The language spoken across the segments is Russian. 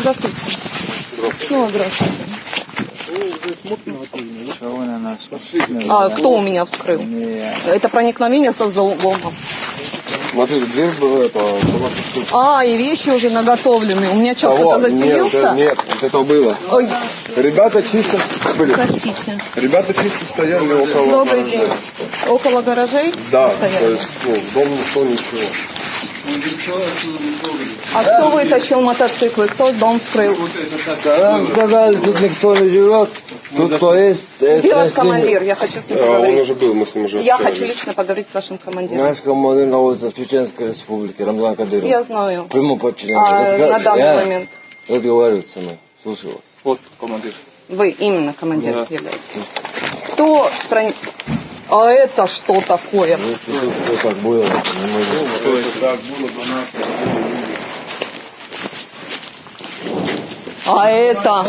Здравствуйте. Ну, здравствуйте. На нас? А кто у меня вскрыл? Это проникновение со взломом. Смотри, дверь была, это, была. А, и вещи уже наготовлены. У меня что, Кого? кто-то заселился? Нет, нет, вот это было. Ой, Ребята чисто, блин, простите. ребята чисто стояли около Добрый гаража. день. Около гаражей Да, то стояли? есть, ну, в дом никто ничего. А кто вытащил мотоциклы? Кто дом вскрыл? Нам сказали, тут никто не живет. Тут кто есть. Где командир? Я хочу с ним А, он поговорить. уже был, мы с ним уже Я хочу лично поговорить с вашим командиром. Наш командир находится в Чеченской республике, Рамзан Кадыров. Я знаю. Прямо подчинен. А на данный момент Разговариваю со мной. Слушаю вас. Вот командир. вы именно командиром являетесь. Кто проник... А это что такое? Ну, кто так было, не могу. А это?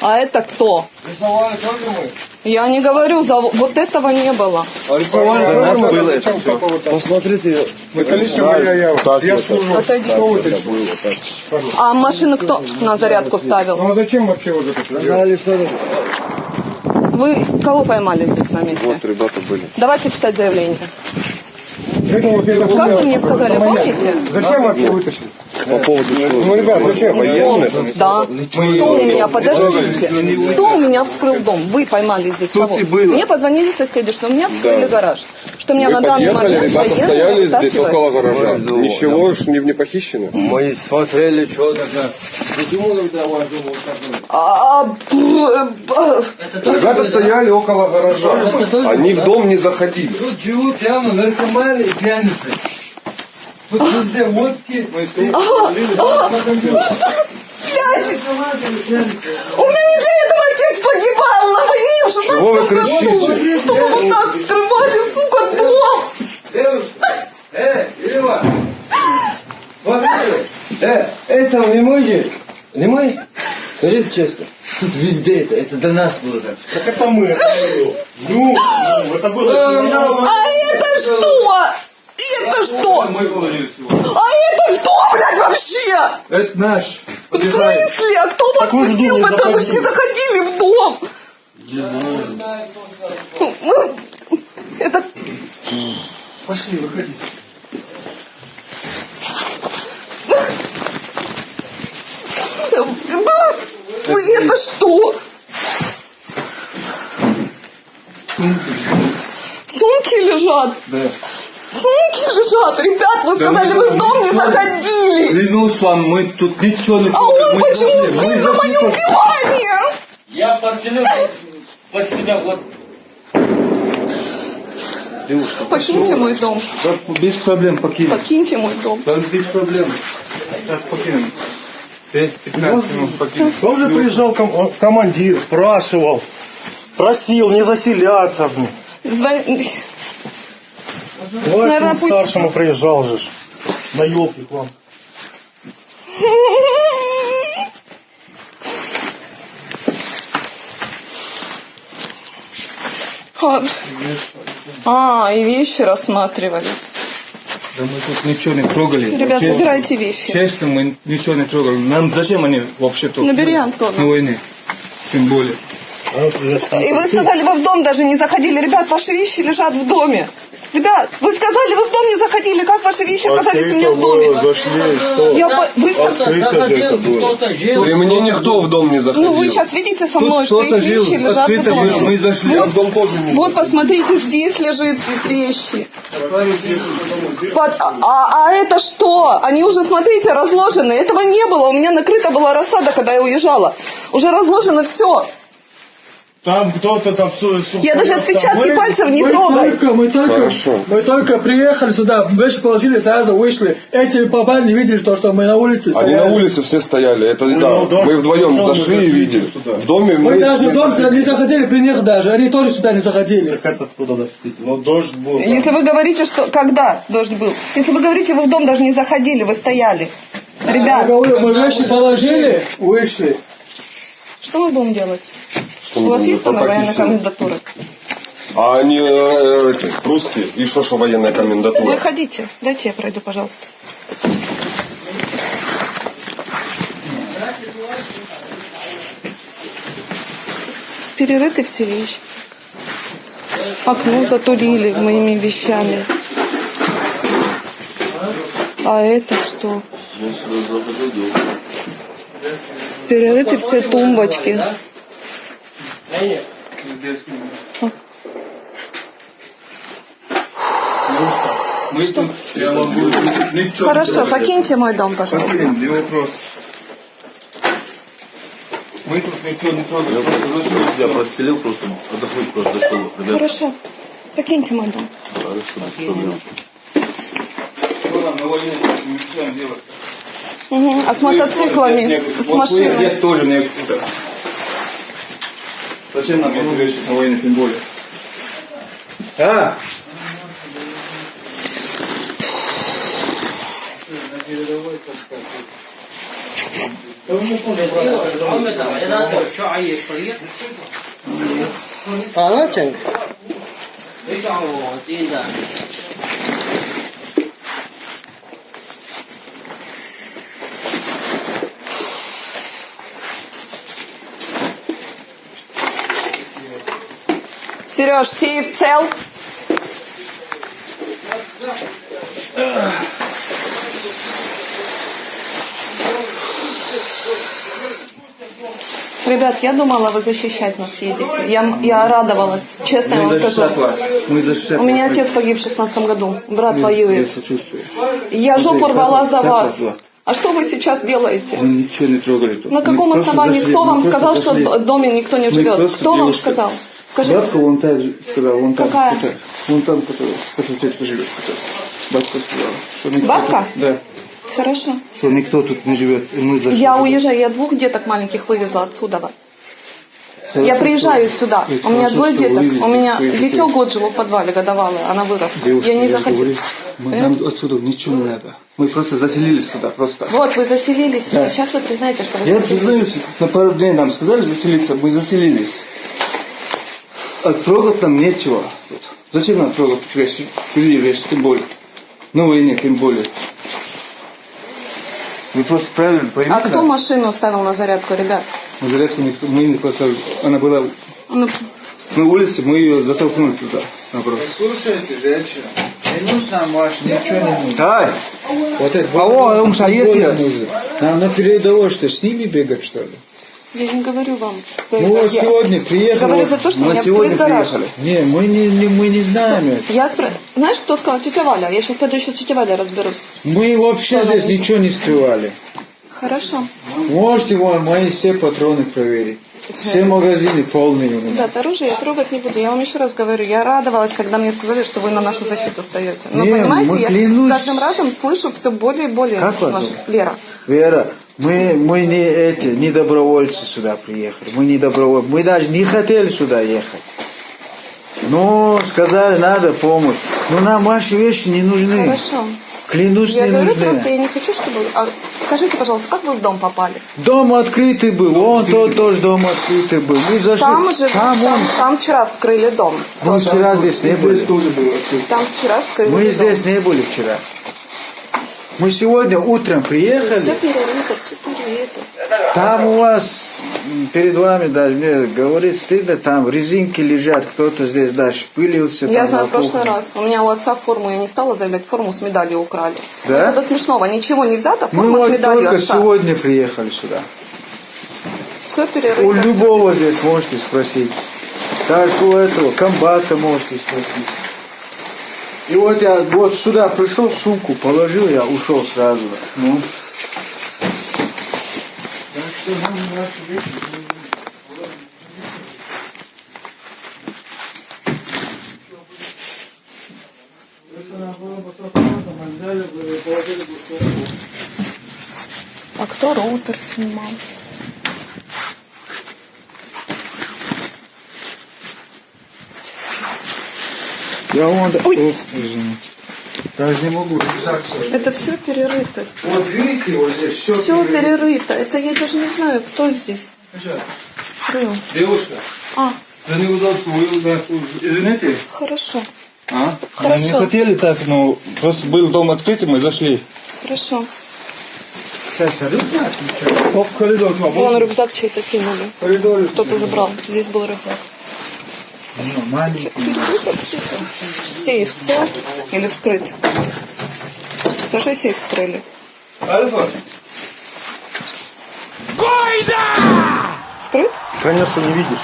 А это кто? Рисовали тоже мы? Я не говорю, за... вот этого не было. А рисовали нас тоже было это все. Посмотрите. Это лично моя ява. Я служу. Отойди. А машину кто на зарядку ставил? Ну а зачем вообще вот это? Вы кого поймали здесь на месте? Вот ребята были. Давайте писать заявление. Как вы мне сказали, помните? Зачем вообще вытащили? По поводу чего? Ну, ребят, зачем? Военные? Да. Кто у меня, подождите, кто у меня вскрыл дом? Вы поймали здесь кого? Мне позвонили соседи, что у меня вскрыли гараж. Что у меня на данный момент ребята стояли здесь около гаража. Ну, Ничего ж не, не похищено. Мы смотрели, что такое. Почему тогда дом вот такой? А, б- б- Ребята стояли около гаража. Они в дом не заходили. Тут живут прямо наркоманы и пьяницы. Везде водки. Блядь, у меня не для этого отец погибал на войне в 16 Чего вы кричите? Чтобы вот так вскрывали, сука, дом. Девушка, э, Ива, смотрите, э, этого не мой Не мой? Скажите честно, тут везде это, это до нас было так. Так это мы. это было. Ну, ну, это было. А это что? Это что? А это кто, блядь, вообще? Это наш. В смысле? А кто вас в пустил? дом не Вы не заходили в дом. Ну, Это... Пошли, выходи. Вы это что? Сумки лежат? Да. Лежат, ребят, вы сказали, вы в дом не заходили. Клянусь вам, мы тут ничего не А он почему спит на моем диване? Я постелил под себя вот Покиньте мой дом, Без проблем покинем. покиньте мой дом. Да, без проблем. Сейчас покинем. 10-15 минут покинем. Тоже приезжал ком- командир, спрашивал, просил не заселяться. Звон- Вот Наверно, он к пусть- старшему приезжал же. На елке к вам. А, А, и вещи рассматривались. Да мы тут ничего не трогали. Ребят, Честно. забирайте вещи. Честно, мы ничего не трогали. Нам зачем они вообще тут? Набери Антона. На войне. Тем более. И вы сказали, вы в дом даже не заходили. Ребят, ваши вещи лежат в доме. Ребят, вы сказали, вы в дом не заходили. Как ваши вещи оказались у меня в доме? зашли, что? Я по- вы сказали, же это было. При мне никто в дом не заходил. ну вы сейчас видите со мной, Тут что их жил, вещи лежат в открыто мы, доме. мы зашли. Я в дом тоже не Вот посмотрите, здесь лежит их вещи. Под- а, а- а это что? Они уже, смотрите, разложены. Этого не было. У меня накрыта была рассада, когда я уезжала. Уже разложено все. Там кто-то там... су- су- Я даже отпечатки пальцев не трогаю. только, мы только, Хорошо. мы только приехали сюда, вещи положили, сразу вышли. Эти попали, не видели то, что мы на улице Они стояли. на улице все стояли. Это да. ну да, Мы вдвоем дом зашли и видели. сюда. В доме Мы мы. даже в дом не заходили при них даже, они тоже сюда не заходили. Так это откуда доспить? Ну дождь был. да. Если вы говорите, что... Когда дождь был? Если вы говорите, вы в дом даже не заходили, вы стояли. Я Ребят, говорю, мы вещи положили, вышли. что мы будем делать? что У вас есть там военная комендатура? А они э, это, русские? И что, что военная комендатура? Выходите. Дайте я пройду, пожалуйста. Перерыты все вещи. Окно затурили моими вещами. А это что? Перерыты все тумбочки. Мы тут, я могу, ничего Хорошо, покиньте мой дом, пожалуйста. Покинем, не вопрос. Мы тут ничего не трогаем, просто зашли. Я простелил просто, отдохнуть просто зашел. Ребят, Хорошо, покиньте мой дом. Что нам на войне не начинаем делать? Мгм. А с мотоциклами, с, с машиной. здесь тоже мне... это, Зачем нам эти вещи на войне тем более? А? هم Сереж, сейф цел? Ребят, я думала, вы защищать нас едете. Я, я радовалась, честно я вам скажу. вас. Мы защищаем У меня отец погиб в шестнадцатом году, брат воюет. сочувствую. Я жопу рвала за вас. А что вы сейчас делаете? Мы ничего не трогали тут. На каком Мы основании? Кто мы вам сказал, что зашли. в доме никто не Мы живет? Кто вам сказал? Скажите. Бабка вон та сказала, вон там. Какая? которая- Вон там, которая по соседству живет. которая. Бабка сказала. Что никто Бабка? тут- да. Хорошо. Что никто тут не живет. И мы зашли. Я уезжаю, я двух деток маленьких вывезла отсюда. Хорошо, Я приезжаю что- сюда. У меня хорошо, двое деток. вы видите, У меня дитё год жило в подвале, годовалое. Она выросла. Девушки, я не захотела. мы- Нам отсюда ничего не надо. Мы просто заселились сюда, просто. Вот, вы заселились сюда. Да. Сейчас вы признаете, что вы Я заселились. признаюсь, на пару дней нам сказали заселиться, мы заселились. А трогать нам нечего. тут. Зачем нам трогать вещи, чужие вещи, тем более. На войне, тем более. Вы просто правильно поймите. А кто машину ставил на зарядку, ребят? Мы зарядку никто, мы не поставили. Она была Ну, на улице, мы ее затолкнули туда. Наоборот. Слушайте, женщина, не нужно ваш, ничего не нужно. Ай! Вот это А о, он что, есть я? нужно. Нам на передовой что, с ними бегать, что ли? Я не говорю вам. что Мы вот я- сегодня приехали. Говорю за то, что у Мы меня вскрыт гараж. приехали. Не, мы не, не- мы не знаем это. Я спро... Знаешь, кто сказал? Тетя Валя. Я сейчас пойду еще с тетей Валей разберусь. Мы вообще Что здесь ничего не скрывали. Хорошо. Можете вон мои все патроны проверить. Все магазины полные у меня. Ребят, оружие я трогать не буду. Я вам еще раз говорю, я радовалась, когда мне сказали, что вы на нашу защиту стоите. Но Не, понимаете, я клянусь. с каждым разом слышу все более и более. Как зовут? Лера. Вера, мы, мы не эти, не добровольцы сюда приехали. Мы не добровольцы. Мы даже не хотели сюда ехать. Ну, сказали, надо помощь. Но нам ваши вещи не нужны. Хорошо. Клянусь, Я не говорю нужны. просто, я не хочу, чтобы... А скажите, пожалуйста, как вы в дом попали? Дом открытый был, вон тот тоже дом открытый был. Мы зашли, Там же, там, там, вон, там вчера вскрыли дом. мы вчера здесь не были. тоже было. Там вчера вскрыли Мы дом. здесь не были вчера. Мы сегодня утром Все приехали. перерыто, все перерыто. Там у вас перед вами даже мне говорит стыдно, там резинки лежат, кто-то здесь даже шпылился. Я знаю, на в прошлый раз. У меня у отца форму, я не стала заявлять, форму с медалью украли. Да? Это до смешного. Ничего не взято, Мы форма с вот медалью только отца. сегодня приехали сюда. Все перерыто. У любого здесь можете спросить. Так у этого комбата можете спросить. И вот я вот сюда пришел, сумку положил, я ушел сразу. Ну. А кто роутер снимал? Я вон... Ой. Ох. Даже не могу рюкзак. Это все перерыто. Вот видите, вот здесь все, Все перерыто. Это я даже не знаю, кто здесь. Рыл. Девушка, А, за неудобство вы нас извините. хорошо, А? Хорошо. Мы не хотели так, но просто был дом открытый, мы зашли. хорошо. Сейчас рюкзак. Стоп, коридор, что, Вон рюкзак чей-то кинули. в коридоре. Кто-то забрал. Здесь был рюкзак. Ну, маленький. Сейф цел или вскрыт? Тоже сейф вскрыли. Альфа, Вскрыт? Конечно, не видишь.